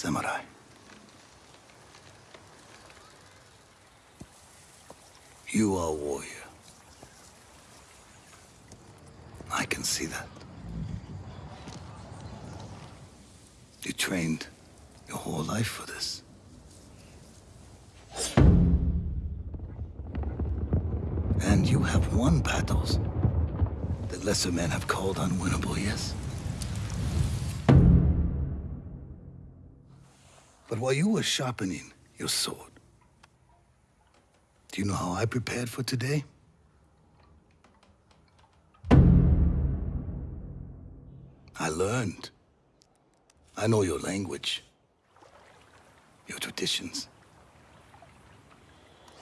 Samurai. You are a warrior. I can see that. You trained your whole life for this. And you have won battles that lesser men have called unwinnable, yes? But while you were sharpening your sword, do you know how I prepared for today? I learned. I know your language, your traditions,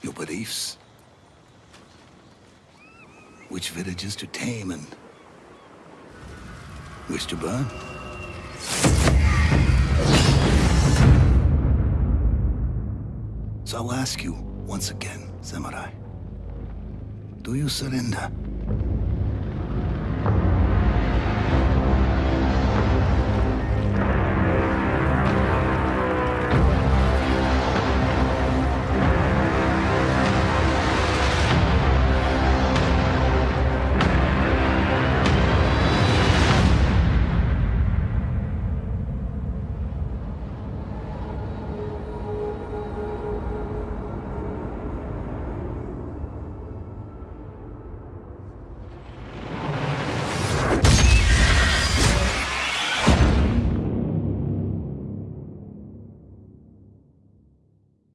your beliefs, which villages to tame and which to burn. So I'll ask you once again, Samurai. Do you surrender?